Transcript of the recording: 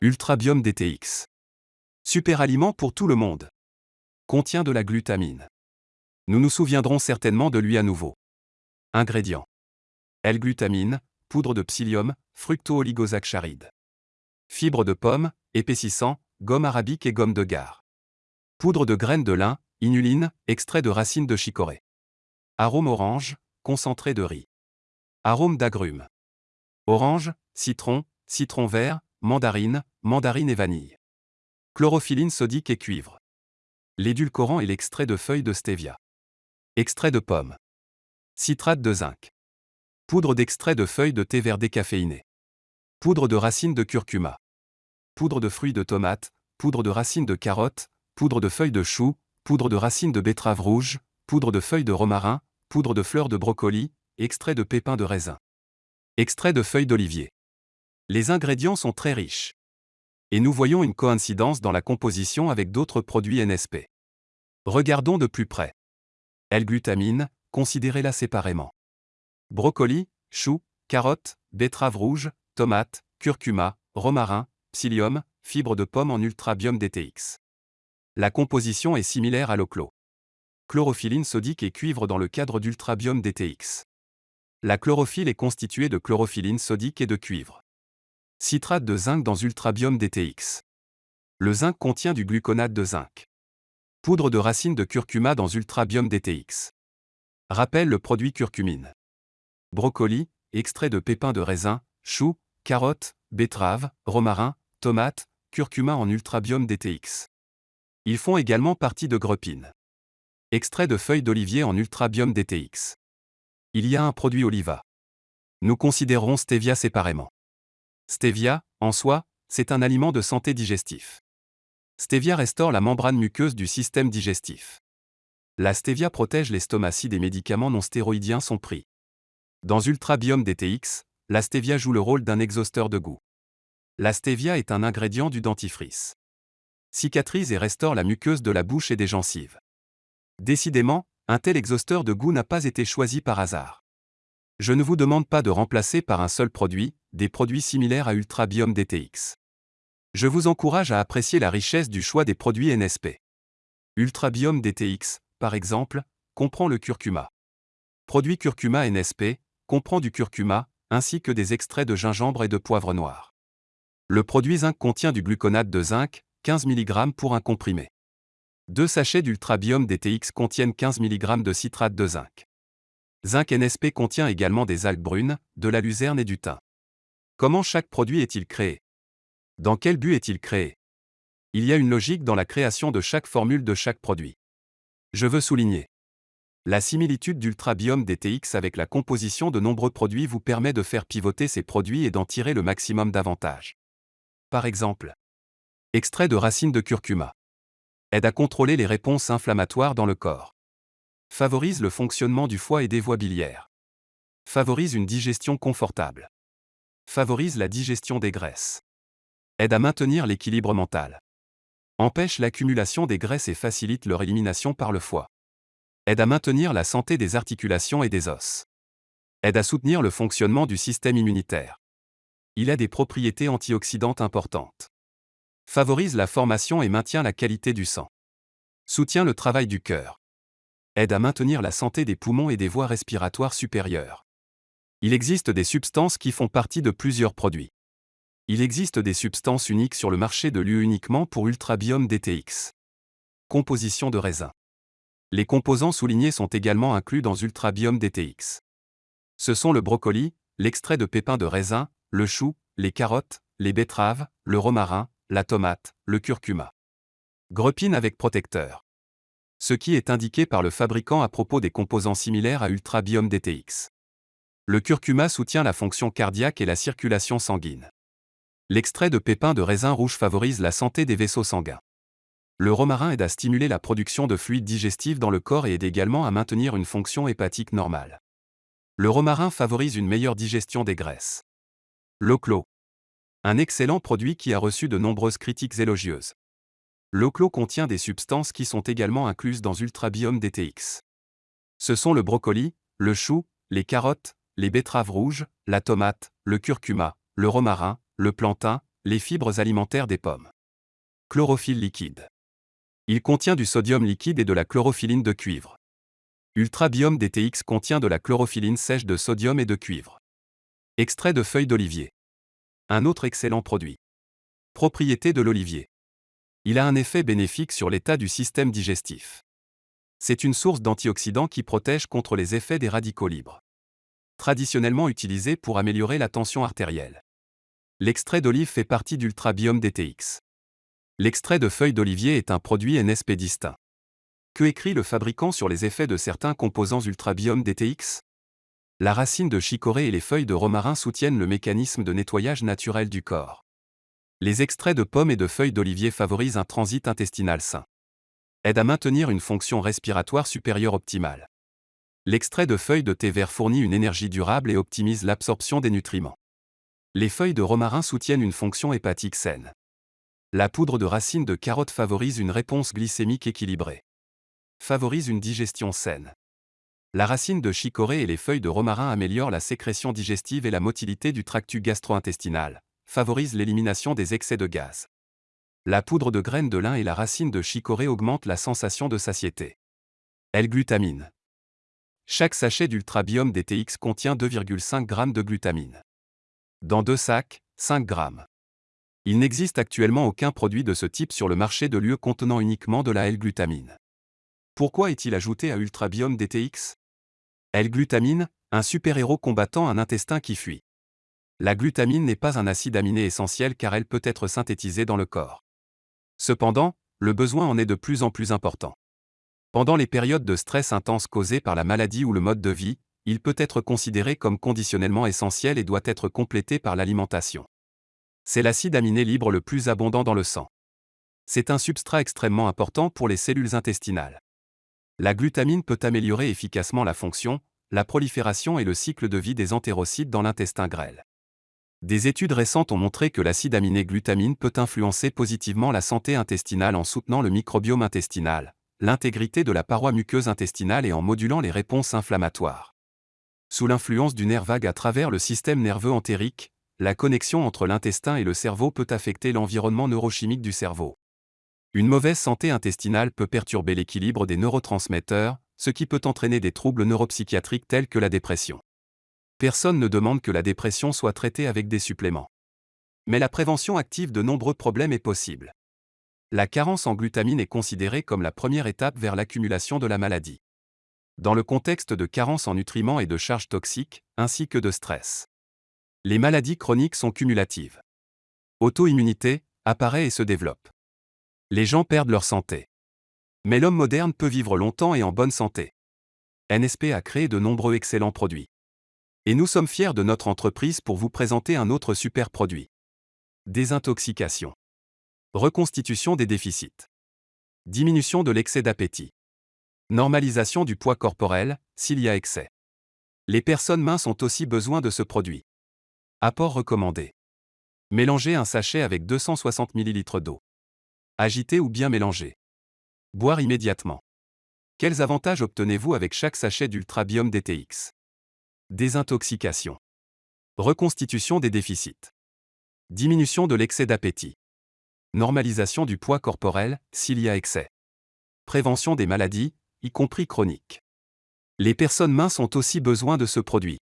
Ultrabiome DTX. Super aliment pour tout le monde. Contient de la glutamine. Nous nous souviendrons certainement de lui à nouveau. Ingrédients. L-glutamine, poudre de psyllium, fructo-oligosaccharides. Fibre de pomme, épaississant, gomme arabique et gomme de gare. Poudre de graines de lin, inuline, extrait de racines de chicorée. Arôme orange, concentré de riz. Arôme d'agrumes. Orange, citron, citron vert, mandarine, mandarine et vanille. Chlorophyline sodique et cuivre. L'édulcorant et l'extrait de feuilles de stevia. Extrait de pomme. Citrate de zinc. Poudre d'extrait de feuilles de thé vert décaféiné. Poudre de racines de curcuma. Poudre de fruits de tomate, poudre de racines de carotte, poudre de feuilles de chou, poudre de racines de betterave rouge, poudre de feuilles de romarin, poudre de fleurs de brocoli, extrait de pépins de raisin. Extrait de feuilles d'olivier. Les ingrédients sont très riches. Et nous voyons une coïncidence dans la composition avec d'autres produits NSP. Regardons de plus près. L-glutamine, considérez-la séparément. Brocoli, chou, carotte, betterave rouge, tomate, curcuma, romarin, psyllium, fibre de pomme en ultrabiome DTX. La composition est similaire à l'oclo. Chlorophyline sodique et cuivre dans le cadre d'ultrabiome DTX. La chlorophylle est constituée de chlorophyline sodique et de cuivre. Citrate de zinc dans ultrabiome DTX. Le zinc contient du gluconate de zinc. Poudre de racine de curcuma dans ultrabiome DTX. Rappelle le produit curcumine. Brocoli, extrait de pépins de raisin, chou, carotte, betterave, romarin, tomate, curcuma en ultrabiome DTX. Ils font également partie de grepine. Extrait de feuilles d'olivier en ultrabiome DTX. Il y a un produit oliva. Nous considérons stevia séparément. Stevia, en soi, c'est un aliment de santé digestif. Stevia restaure la membrane muqueuse du système digestif. La stevia protège l'estomac si des médicaments non stéroïdiens sont pris. Dans Ultrabiome DTX, la stevia joue le rôle d'un exhausteur de goût. La stevia est un ingrédient du dentifrice. Cicatrise et restaure la muqueuse de la bouche et des gencives. Décidément, un tel exhausteur de goût n'a pas été choisi par hasard. Je ne vous demande pas de remplacer par un seul produit, des produits similaires à Ultrabiome DTX. Je vous encourage à apprécier la richesse du choix des produits NSP. Ultrabiome DTX, par exemple, comprend le curcuma. Produit curcuma NSP, comprend du curcuma, ainsi que des extraits de gingembre et de poivre noir. Le produit zinc contient du gluconate de zinc, 15 mg pour un comprimé. Deux sachets d'ultrabiome DTX contiennent 15 mg de citrate de zinc. Zinc NSP contient également des algues brunes, de la luzerne et du thym. Comment chaque produit est-il créé? Dans quel but est-il créé? Il y a une logique dans la création de chaque formule de chaque produit. Je veux souligner. La similitude d'Ultrabiome DTX avec la composition de nombreux produits vous permet de faire pivoter ces produits et d'en tirer le maximum d'avantages. Par exemple, extrait de racines de curcuma aide à contrôler les réponses inflammatoires dans le corps. Favorise le fonctionnement du foie et des voies biliaires. Favorise une digestion confortable favorise la digestion des graisses. Aide à maintenir l'équilibre mental. Empêche l'accumulation des graisses et facilite leur élimination par le foie. Aide à maintenir la santé des articulations et des os. Aide à soutenir le fonctionnement du système immunitaire. Il a des propriétés antioxydantes importantes. Favorise la formation et maintient la qualité du sang. Soutient le travail du cœur. Aide à maintenir la santé des poumons et des voies respiratoires supérieures. Il existe des substances qui font partie de plusieurs produits. Il existe des substances uniques sur le marché de l'UE uniquement pour Ultrabiome DTX. Composition de raisin. Les composants soulignés sont également inclus dans Ultrabiome DTX. Ce sont le brocoli, l'extrait de pépins de raisin, le chou, les carottes, les betteraves, le romarin, la tomate, le curcuma. Grepine avec protecteur. Ce qui est indiqué par le fabricant à propos des composants similaires à Ultrabiome DTX. Le curcuma soutient la fonction cardiaque et la circulation sanguine. L'extrait de pépins de raisin rouge favorise la santé des vaisseaux sanguins. Le romarin aide à stimuler la production de fluides digestifs dans le corps et aide également à maintenir une fonction hépatique normale. Le romarin favorise une meilleure digestion des graisses. L'oclo. Un excellent produit qui a reçu de nombreuses critiques élogieuses. L'oclo contient des substances qui sont également incluses dans Ultrabiome DTX. Ce sont le brocoli, le chou, les carottes, les betteraves rouges, la tomate, le curcuma, le romarin, le plantain, Les fibres alimentaires des pommes. Chlorophylle liquide. Il contient du sodium liquide et de la chlorophylline de cuivre. Ultrabiome DTX contient de la chlorophylline sèche de sodium et de cuivre. Extrait de feuilles d'olivier. Un autre excellent produit. Propriété de l'olivier. Il a un effet bénéfique sur l'état du système digestif. C'est une source d'antioxydants qui protège contre les effets des radicaux libres. Traditionnellement utilisé pour améliorer la tension artérielle. L'extrait d'olive fait partie d'Ultrabiome DTX. L'extrait de feuilles d'olivier est un produit NSP distinct. Que écrit le fabricant sur les effets de certains composants Ultrabiome DTX La racine de chicorée et les feuilles de romarin soutiennent le mécanisme de nettoyage naturel du corps. Les extraits de pommes et de feuilles d'olivier favorisent un transit intestinal sain aide à maintenir une fonction respiratoire supérieure optimale. L'extrait de feuilles de thé vert fournit une énergie durable et optimise l'absorption des nutriments. Les feuilles de romarin soutiennent une fonction hépatique saine. La poudre de racine de carotte favorise une réponse glycémique équilibrée. Favorise une digestion saine. La racine de chicorée et les feuilles de romarin améliorent la sécrétion digestive et la motilité du tractus gastro-intestinal, favorisent l'élimination des excès de gaz. La poudre de graines de lin et la racine de chicorée augmentent la sensation de satiété. L-glutamine. Chaque sachet d'Ultrabiome DTX contient 2,5 g de glutamine. Dans deux sacs, 5 g. Il n'existe actuellement aucun produit de ce type sur le marché de l'UE contenant uniquement de la L-glutamine. Pourquoi est-il ajouté à Ultrabiome DTX L-glutamine, un super-héros combattant un intestin qui fuit. La glutamine n'est pas un acide aminé essentiel car elle peut être synthétisée dans le corps. Cependant, le besoin en est de plus en plus important. Pendant les périodes de stress intense causées par la maladie ou le mode de vie, il peut être considéré comme conditionnellement essentiel et doit être complété par l'alimentation. C'est l'acide aminé libre le plus abondant dans le sang. C'est un substrat extrêmement important pour les cellules intestinales. La glutamine peut améliorer efficacement la fonction, la prolifération et le cycle de vie des entérocytes dans l'intestin grêle. Des études récentes ont montré que l'acide aminé glutamine peut influencer positivement la santé intestinale en soutenant le microbiome intestinal, l'intégrité de la paroi muqueuse intestinale et en modulant les réponses inflammatoires. Sous l'influence du nerf vague à travers le système nerveux entérique, la connexion entre l'intestin et le cerveau peut affecter l'environnement neurochimique du cerveau. Une mauvaise santé intestinale peut perturber l'équilibre des neurotransmetteurs, ce qui peut entraîner des troubles neuropsychiatriques tels que la dépression. Personne ne demande que la dépression soit traitée avec des suppléments. Mais la prévention active de nombreux problèmes est possible. La carence en glutamine est considérée comme la première étape vers l'accumulation de la maladie. Dans le contexte de carence en nutriments et de charges toxiques, ainsi que de stress. Les maladies chroniques sont cumulatives. Auto-immunité apparaît et se développe. Les gens perdent leur santé. Mais l'homme moderne peut vivre longtemps et en bonne santé. NSP a créé de nombreux excellents produits. Et nous sommes fiers de notre entreprise pour vous présenter un autre super produit. Désintoxication. Reconstitution des déficits. Diminution de l'excès d'appétit. Normalisation du poids corporel, s'il y a excès. Les personnes minces ont aussi besoin de ce produit. Apport recommandé. Mélangez un sachet avec 260 ml d'eau. Agiter ou bien mélanger. Boire immédiatement. Quels avantages obtenez-vous avec chaque sachet d'Ultrabiome DTX Désintoxication. Reconstitution des déficits. Diminution de l'excès d'appétit. Normalisation du poids corporel, s'il y a excès. Prévention des maladies, y compris chroniques. Les personnes minces ont aussi besoin de ce produit.